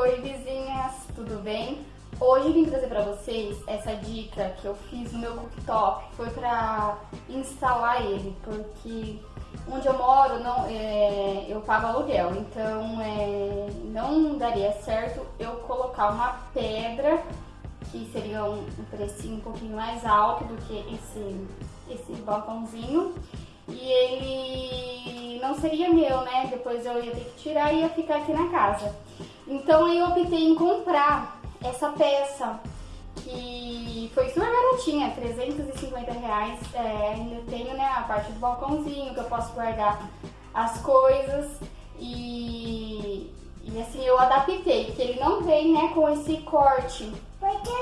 Oi vizinhas, tudo bem? Hoje vim trazer pra vocês essa dica que eu fiz no meu cooktop, foi pra instalar ele, porque onde eu moro não, é, eu pago aluguel, então é, não daria certo eu colocar uma pedra que seria um, um precinho um pouquinho mais alto do que esse, esse balcãozinho e ele não seria meu, né? Depois eu ia ter que tirar e ia ficar aqui na casa. Então eu optei em comprar essa peça que foi super baratinha, 350 reais. É, ainda tenho né, a parte do balcãozinho que eu posso guardar as coisas e, e assim eu adaptei, que ele não vem né, com esse corte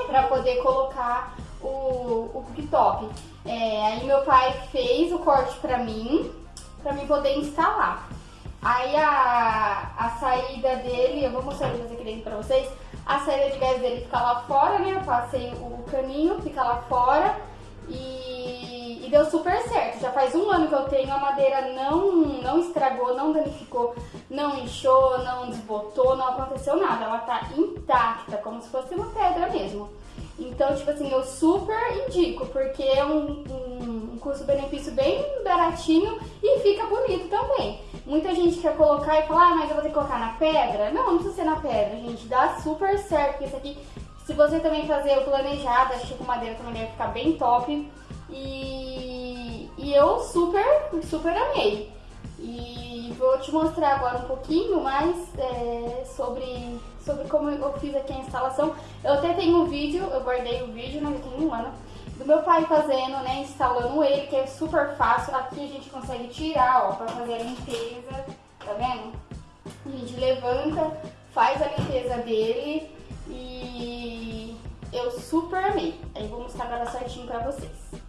para poder colocar o, o cooktop. É, aí meu pai fez o corte pra mim, pra mim poder instalar. Aí a, a saída dele, eu vou mostrar eles aqui pra vocês, a saída de gás dele fica lá fora, né? Eu passei o caninho, fica lá fora e, e, deu super certo. Já faz um ano que eu tenho, a madeira não, não estragou, não danificou, não inchou, não desbotou, não aconteceu nada. Ela tá intacta, como se fosse uma pedra mesmo. Então, tipo assim, eu super indico, porque é um, um, um custo-benefício bem baratinho e fica bonito também. Muita gente quer colocar e falar, ah, mas eu vou ter que colocar na pedra. Não, não precisa ser na pedra, gente. Dá super certo, porque isso aqui, se você também fazer o planejado, acho que com madeira também deve ficar bem top. E, e eu super, super amei. E vou te mostrar agora um pouquinho mais é, sobre, sobre como eu fiz aqui a instalação. Eu até tenho um vídeo, eu guardei o vídeo, não tem um ano, do meu pai fazendo, né, instalando ele, que é super fácil. Aqui a gente consegue tirar, ó, pra fazer a limpeza, tá vendo? A gente levanta, faz a limpeza dele e eu super amei. Aí vou mostrar agora certinho pra vocês.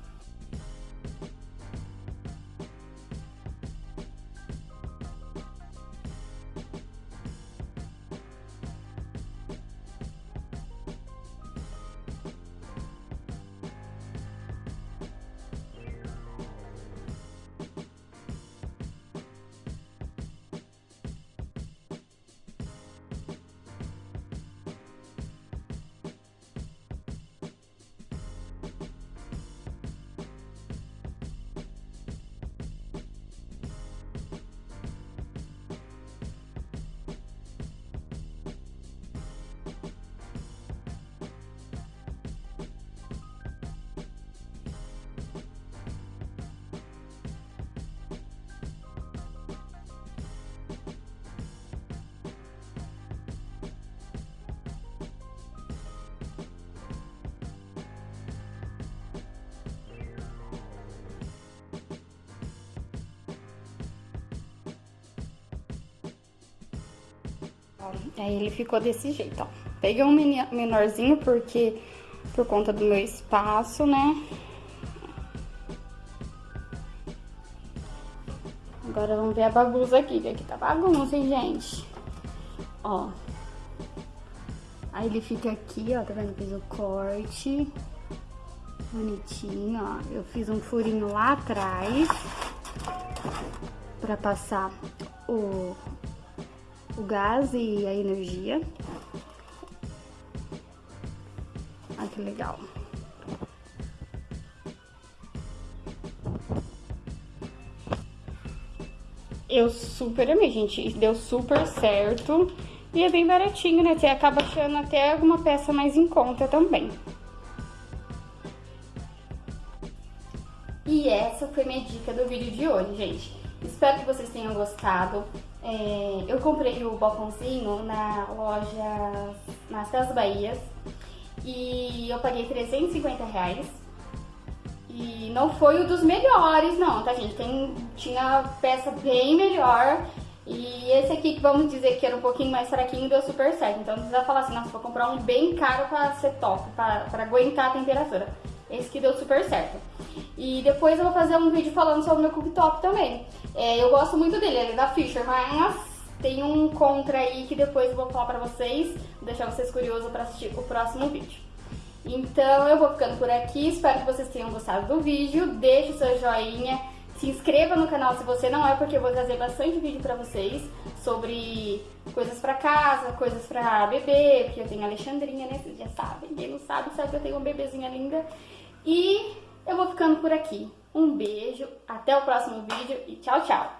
Aí ele ficou desse jeito, ó. Peguei um menorzinho porque por conta do meu espaço, né? Agora vamos ver a bagunça aqui, que aqui tá bagunça, hein, gente? Ó. Aí ele fica aqui, ó, tá vendo? Fiz o corte. Bonitinho, ó. Eu fiz um furinho lá atrás. Pra passar o, o gás e a energia. Olha que legal. Eu super amei, gente. Deu super certo. E é bem baratinho, né? Você acaba achando até alguma peça mais em conta também. E essa foi minha dica do vídeo de hoje, gente. Espero que vocês tenham gostado. É, eu comprei o balcãozinho na loja Casas Bahias e eu paguei 350 reais. E não foi o dos melhores, não, tá, gente? Tem, tinha peça bem melhor. E esse aqui, que vamos dizer que era um pouquinho mais fraquinho, deu super certo. Então não precisa falar assim, nossa, vou comprar um bem caro pra ser top, pra, pra aguentar a temperatura. Esse que deu super certo. E depois eu vou fazer um vídeo falando sobre o meu cooktop também. É, eu gosto muito dele, ele é da Fisher, mas tem um contra aí que depois eu vou falar pra vocês, vou deixar vocês curiosos pra assistir o próximo vídeo. Então eu vou ficando por aqui, espero que vocês tenham gostado do vídeo, deixe o seu joinha, Se inscreva no canal se você não é, porque eu vou trazer bastante vídeo pra vocês sobre coisas pra casa, coisas pra bebê, porque eu tenho a Alexandrinha, né? Vocês já sabem. Quem não sabe, sabe que eu tenho uma bebezinha linda. E eu vou ficando por aqui. Um beijo, até o próximo vídeo e tchau, tchau!